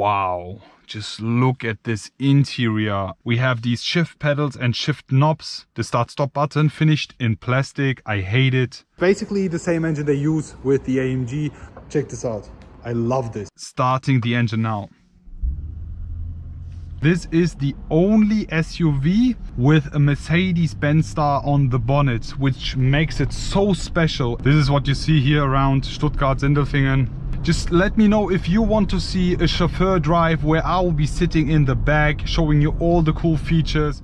Wow, just look at this interior. We have these shift pedals and shift knobs. The start stop button finished in plastic. I hate it. Basically the same engine they use with the AMG. Check this out. I love this. Starting the engine now. This is the only SUV with a Mercedes-Benz star on the bonnet, which makes it so special. This is what you see here around Stuttgart-Sindelfingen. Just let me know if you want to see a chauffeur drive where I will be sitting in the back, showing you all the cool features.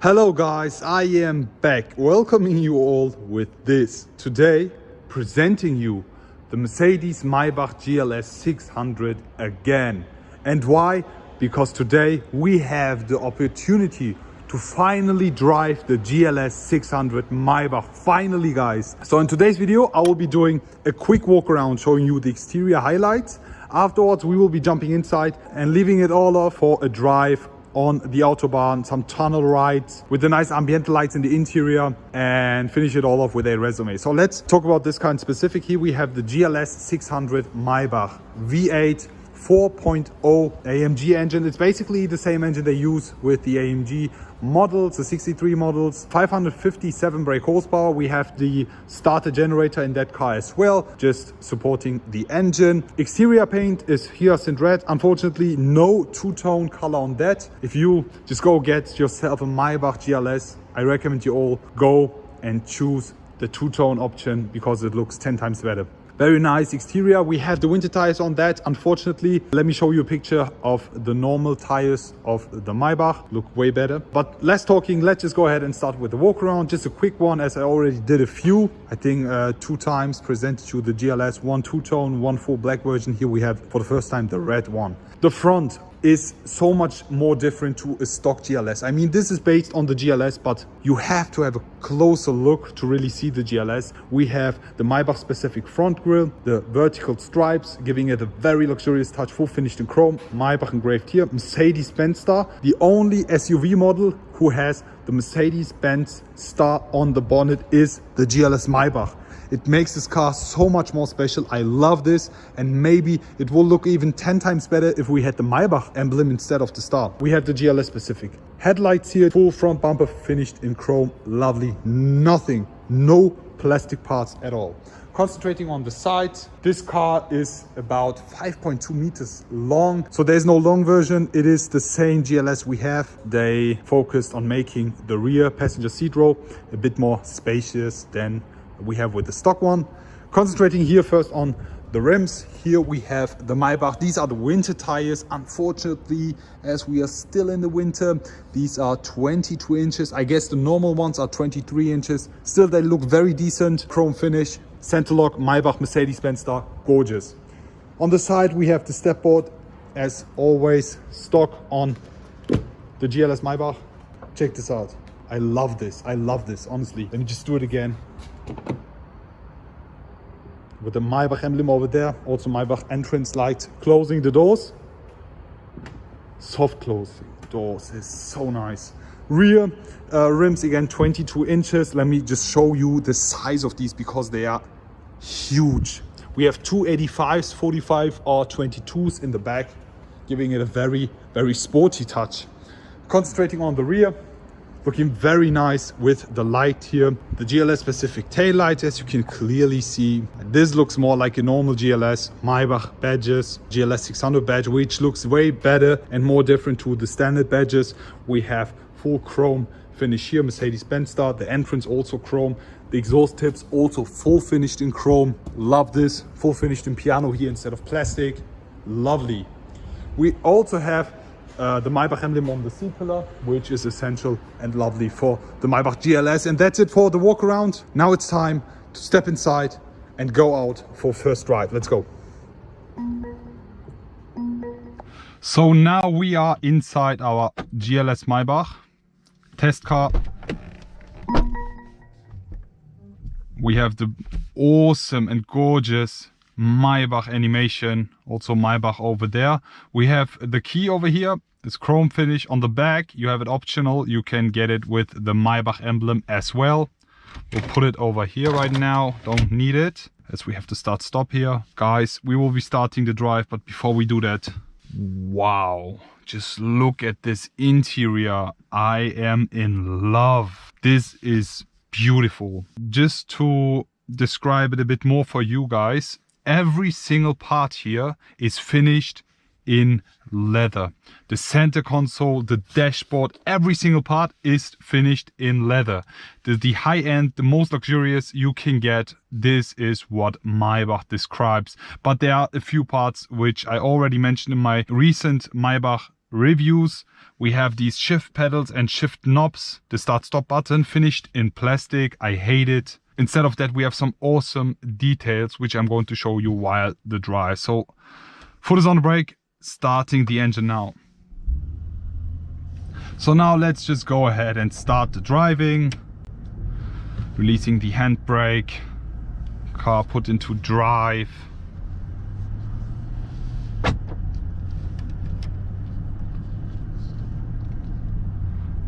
Hello guys, I am back welcoming you all with this. Today presenting you the Mercedes Maybach GLS 600 again. And why? Because today we have the opportunity to finally drive the GLS 600 Maybach. Finally guys. So in today's video I will be doing a quick walk around showing you the exterior highlights. Afterwards we will be jumping inside and leaving it all off for a drive on the autobahn, some tunnel rides with the nice ambient lights in the interior and finish it all off with a resume. So let's talk about this kind specific. Here we have the GLS 600 Maybach V8 4.0 AMG engine. It's basically the same engine they use with the AMG models, the 63 models, 557 brake horsepower. We have the starter generator in that car as well, just supporting the engine. Exterior paint is hyacinth red. Unfortunately, no two-tone color on that. If you just go get yourself a Maybach GLS, I recommend you all go and choose the two-tone option because it looks 10 times better. Very nice exterior. We have the winter tires on that. Unfortunately, let me show you a picture of the normal tires of the Maybach. Look way better. But less talking, let's just go ahead and start with the walk around. Just a quick one as I already did a few. I think uh, two times presented you the GLS, one two-tone, one full black version. Here we have for the first time the red one. The front is so much more different to a stock GLS. I mean, this is based on the GLS, but you have to have a closer look to really see the GLS. We have the Maybach specific front grille, the vertical stripes, giving it a very luxurious touch, full finished in chrome, Maybach engraved here, Mercedes-Benz star, the only SUV model who has the Mercedes-Benz star on the bonnet is the GLS Maybach. It makes this car so much more special. I love this and maybe it will look even 10 times better if we had the Maybach emblem instead of the star. We have the GLS specific. Headlights here, full front bumper finished in chrome. Lovely. Nothing, no plastic parts at all. Concentrating on the side, this car is about 5.2 meters long. So there's no long version. It is the same GLS we have. They focused on making the rear passenger seat row a bit more spacious than we have with the stock one. Concentrating here first on the rims. Here we have the Maybach. These are the winter tires. Unfortunately, as we are still in the winter, these are 22 inches. I guess the normal ones are 23 inches. Still, they look very decent. Chrome finish, center lock, Maybach, Mercedes-Benz star, gorgeous. On the side, we have the step board, as always, stock on the GLS Maybach. Check this out. I love this. I love this, honestly. Let me just do it again with the Maybach emblem over there. Also Maybach entrance light closing the doors. Soft closing doors is so nice. Rear uh, rims again 22 inches. Let me just show you the size of these because they are huge. We have two 85s, 45 or 22s in the back, giving it a very, very sporty touch. Concentrating on the rear, looking very nice with the light here. The gls specific tail light as you can clearly see. This looks more like a normal gls maybach badges gls 600 badge which looks way better and more different to the standard badges. We have full chrome finish here mercedes-benz star the entrance also chrome the exhaust tips also full finished in chrome. Love this full finished in piano here instead of plastic. Lovely. We also have uh, the Maybach emblem on the C-pillar, which is essential and lovely for the Maybach GLS. And that's it for the walk around. Now it's time to step inside and go out for first drive. Let's go. So now we are inside our GLS Maybach test car. We have the awesome and gorgeous Maybach animation, also Maybach over there. We have the key over here It's chrome finish. On the back, you have it optional. You can get it with the Maybach emblem as well. We'll put it over here right now. Don't need it as we have to start stop here. Guys, we will be starting the drive, but before we do that, wow. Just look at this interior. I am in love. This is beautiful. Just to describe it a bit more for you guys, every single part here is finished in leather. The center console, the dashboard, every single part is finished in leather. The, the high end, the most luxurious you can get, this is what Maybach describes. But there are a few parts which I already mentioned in my recent Maybach reviews. We have these shift pedals and shift knobs, the start stop button finished in plastic. I hate it. Instead of that, we have some awesome details, which I'm going to show you while the drive. So foot is on the brake, starting the engine now. So now let's just go ahead and start the driving. Releasing the handbrake, car put into drive.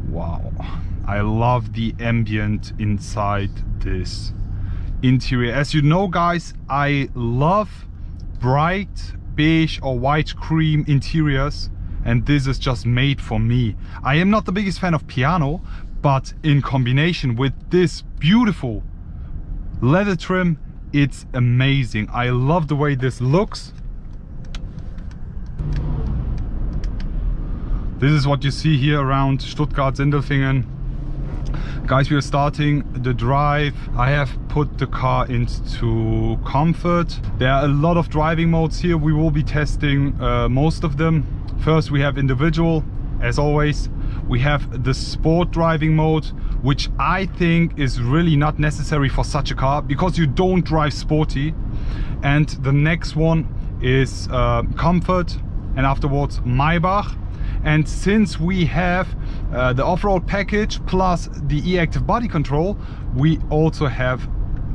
Wow, I love the ambient inside this interior. As you know guys, I love bright beige or white cream interiors and this is just made for me. I am not the biggest fan of piano, but in combination with this beautiful leather trim, it's amazing. I love the way this looks. This is what you see here around Stuttgart Sindelfingen guys we are starting the drive. I have put the car into comfort. There are a lot of driving modes here. We will be testing uh, most of them. First we have individual. As always we have the sport driving mode which i think is really not necessary for such a car because you don't drive sporty. And the next one is uh, comfort and afterwards maybach and since we have uh, the off-road package plus the e-active body control we also have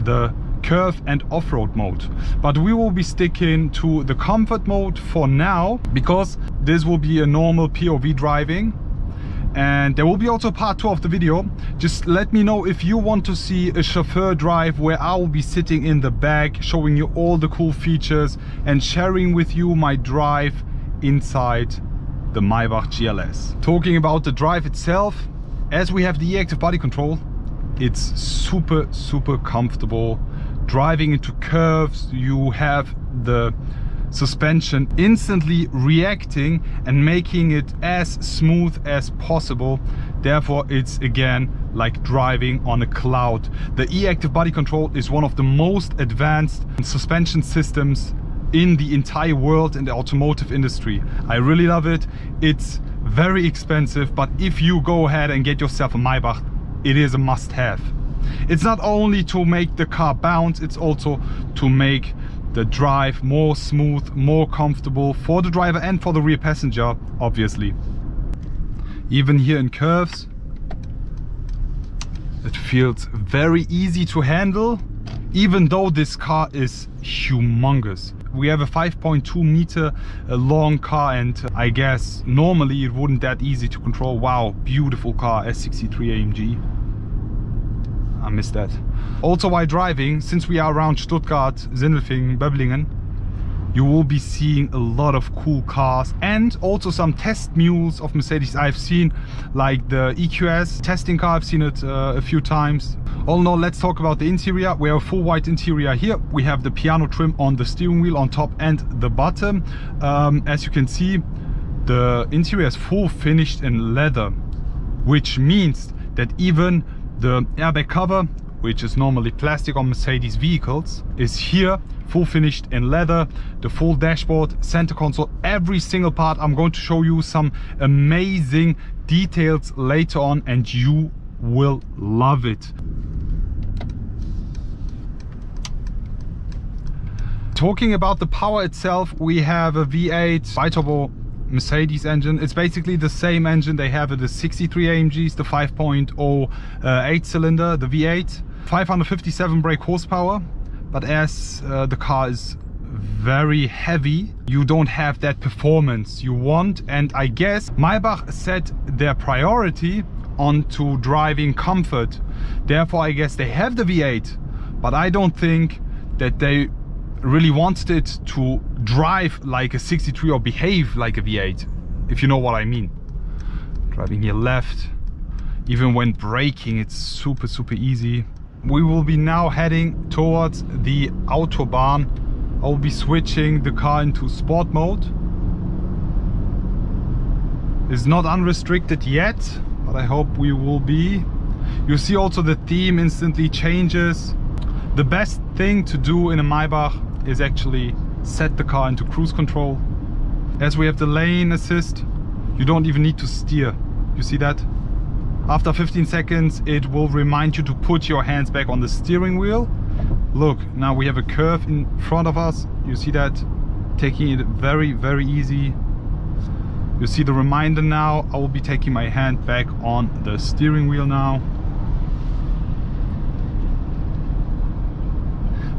the curve and off-road mode. But we will be sticking to the comfort mode for now because this will be a normal POV driving. And there will be also part two of the video. Just let me know if you want to see a chauffeur drive where i will be sitting in the back showing you all the cool features and sharing with you my drive inside the Maybach GLS. Talking about the drive itself, as we have the e-active body control, it's super, super comfortable. Driving into curves, you have the suspension instantly reacting and making it as smooth as possible. Therefore, it's again like driving on a cloud. The e-active body control is one of the most advanced suspension systems in the entire world in the automotive industry. I really love it. It's very expensive, but if you go ahead and get yourself a Maybach, it is a must-have. It's not only to make the car bounce, it's also to make the drive more smooth, more comfortable for the driver and for the rear passenger, obviously. Even here in curves, it feels very easy to handle, even though this car is humongous we have a 5.2 meter uh, long car and I guess normally it wouldn't that easy to control. Wow, beautiful car, S63 AMG. I miss that. Also while driving, since we are around Stuttgart, Sindelfingen, Böblingen, you will be seeing a lot of cool cars and also some test mules of Mercedes. I've seen like the EQS testing car. I've seen it uh, a few times. All in all let's talk about the interior. We have a full white interior here. We have the piano trim on the steering wheel on top and the bottom. Um, as you can see the interior is full finished in leather which means that even the airbag cover which is normally plastic on Mercedes vehicles, is here full finished in leather the full dashboard center console every single part i'm going to show you some amazing details later on and you will love it talking about the power itself we have a v8 biturbo Mercedes engine. It's basically the same engine they have at the 63 AMGs, the 5.0 uh, 8 cylinder, the V8. 557 brake horsepower, but as uh, the car is very heavy you don't have that performance you want. And I guess Maybach set their priority onto driving comfort. Therefore I guess they have the V8 but I don't think that they really wanted it to drive like a 63 or behave like a V8 if you know what I mean. Driving here left even when braking it's super super easy we will be now heading towards the autobahn. I'll be switching the car into sport mode. It's not unrestricted yet but I hope we will be. You see also the theme instantly changes. The best thing to do in a Maybach is actually set the car into cruise control. As we have the lane assist you don't even need to steer. You see that after 15 seconds, it will remind you to put your hands back on the steering wheel. Look, now we have a curve in front of us. You see that? Taking it very, very easy. You see the reminder now. I will be taking my hand back on the steering wheel now.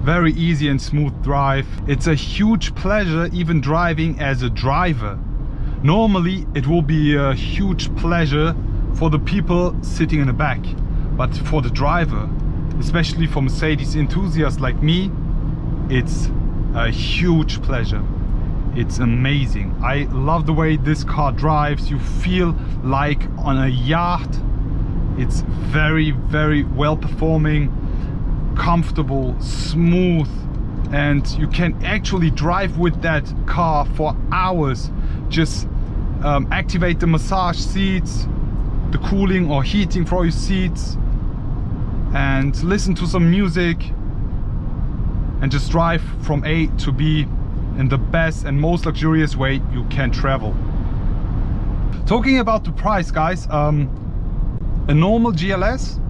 Very easy and smooth drive. It's a huge pleasure even driving as a driver. Normally it will be a huge pleasure for the people sitting in the back but for the driver especially for Mercedes enthusiasts like me it's a huge pleasure. It's amazing. I love the way this car drives. You feel like on a yacht. It's very very well performing comfortable smooth and you can actually drive with that car for hours. Just um, activate the massage seats the cooling or heating for your seats and listen to some music and just drive from A to B in the best and most luxurious way you can travel. Talking about the price guys, um, a normal GLS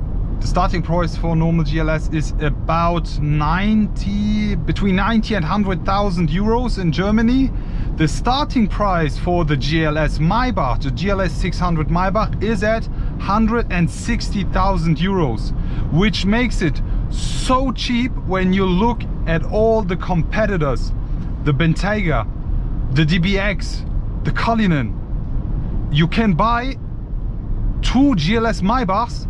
the starting price for normal GLS is about 90, between 90 and 100,000 euros in Germany. The starting price for the GLS Maybach, the GLS 600 Maybach is at 160,000 euros, which makes it so cheap when you look at all the competitors. The Bentayga, the DBX, the Cullinan. You can buy two GLS Maybachs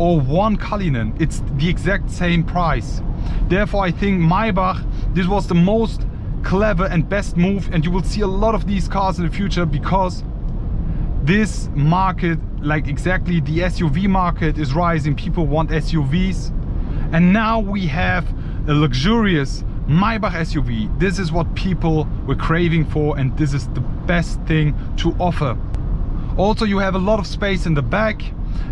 or one Cullinan. It's the exact same price. Therefore, I think Maybach, this was the most clever and best move and you will see a lot of these cars in the future because this market, like exactly the SUV market is rising. People want SUVs. And now we have a luxurious Maybach SUV. This is what people were craving for and this is the best thing to offer. Also, you have a lot of space in the back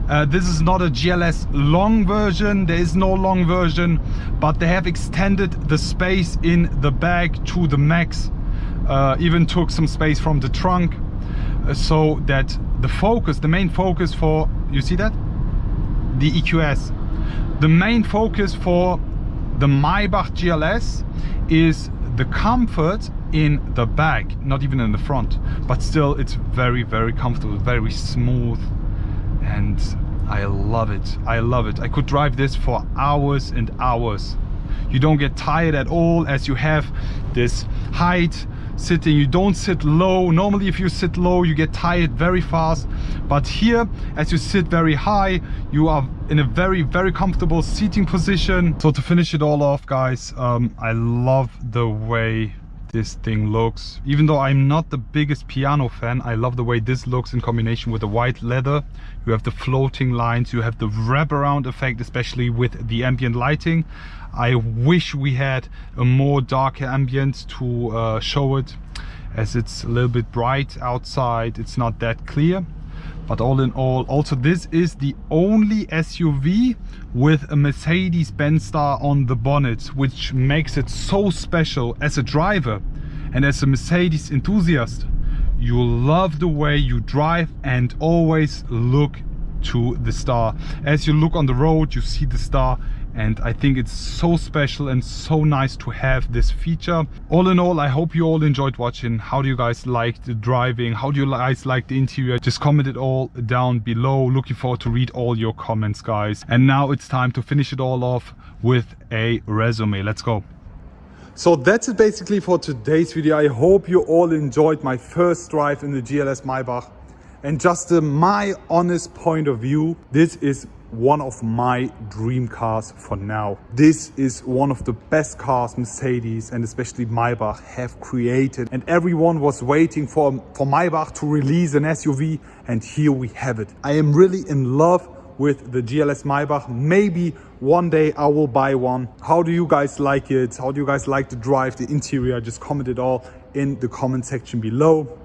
uh, this is not a GLS long version, there is no long version, but they have extended the space in the bag to the max. Uh, even took some space from the trunk uh, so that the focus, the main focus for, you see that? The EQS. The main focus for the Maybach GLS is the comfort in the back, not even in the front, but still it's very, very comfortable, very smooth and I love it. I love it. I could drive this for hours and hours. You don't get tired at all as you have this height sitting you don't sit low normally if you sit low you get tired very fast but here as you sit very high you are in a very very comfortable seating position so to finish it all off guys um, i love the way this thing looks. Even though i'm not the biggest piano fan i love the way this looks in combination with the white leather. You have the floating lines you have the wraparound effect especially with the ambient lighting. I wish we had a more darker ambient to uh, show it as it's a little bit bright outside. It's not that clear but all in all also this is the only SUV with a Mercedes-Benz star on the bonnet which makes it so special as a driver and as a Mercedes enthusiast. You love the way you drive and always look to the star. As you look on the road you see the star and I think it's so special and so nice to have this feature. All in all, I hope you all enjoyed watching. How do you guys like the driving? How do you guys like the interior? Just comment it all down below. Looking forward to read all your comments, guys. And now it's time to finish it all off with a resume. Let's go. So that's it basically for today's video. I hope you all enjoyed my first drive in the GLS Maybach. And just uh, my honest point of view, this is one of my dream cars for now. This is one of the best cars Mercedes and especially Maybach have created. And everyone was waiting for, for Maybach to release an SUV and here we have it. I am really in love with the GLS Maybach. Maybe one day I will buy one. How do you guys like it? How do you guys like the drive, the interior? Just comment it all in the comment section below.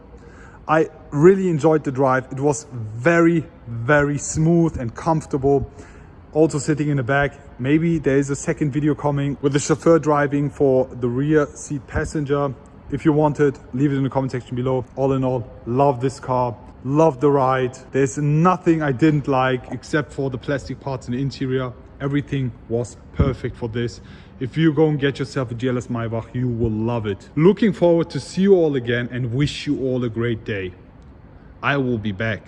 I really enjoyed the drive. It was very, very smooth and comfortable. Also sitting in the back. Maybe there is a second video coming with the chauffeur driving for the rear seat passenger. If you want it, leave it in the comment section below. All in all, love this car. Love the ride. There's nothing I didn't like except for the plastic parts in the interior. Everything was perfect for this. If you go and get yourself a GLS Maybach, you will love it. Looking forward to see you all again and wish you all a great day. I will be back.